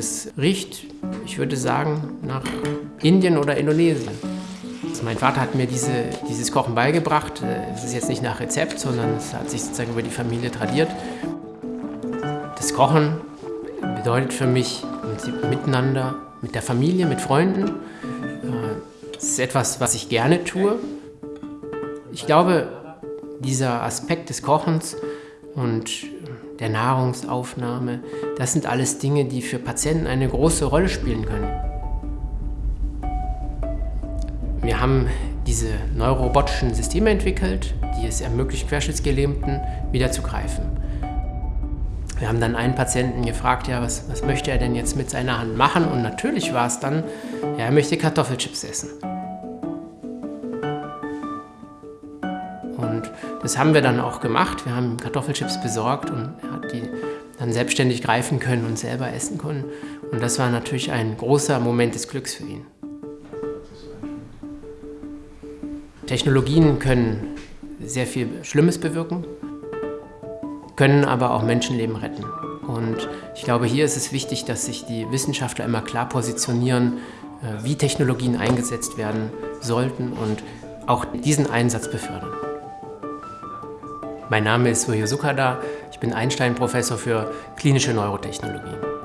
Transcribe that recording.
Das riecht, ich würde sagen, nach Indien oder Indonesien. Also mein Vater hat mir diese, dieses Kochen beigebracht. Es ist jetzt nicht nach Rezept, sondern es hat sich sozusagen über die Familie tradiert. Das Kochen bedeutet für mich miteinander, mit der Familie, mit Freunden. Es ist etwas, was ich gerne tue. Ich glaube, dieser Aspekt des Kochens und der Nahrungsaufnahme, das sind alles Dinge, die für Patienten eine große Rolle spielen können. Wir haben diese neurorobotischen Systeme entwickelt, die es ermöglichen, Querschnittsgelähmten wieder zu greifen. Wir haben dann einen Patienten gefragt, ja, was, was möchte er denn jetzt mit seiner Hand machen? Und natürlich war es dann, ja, er möchte Kartoffelchips essen. Und das haben wir dann auch gemacht. Wir haben Kartoffelchips besorgt und er hat die dann selbstständig greifen können und selber essen können. Und das war natürlich ein großer Moment des Glücks für ihn. Technologien können sehr viel Schlimmes bewirken, können aber auch Menschenleben retten. Und ich glaube, hier ist es wichtig, dass sich die Wissenschaftler immer klar positionieren, äh, wie Technologien eingesetzt werden sollten und auch diesen Einsatz befördern. Mein Name ist Suryo Sukada, ich bin Einstein-Professor für klinische Neurotechnologie.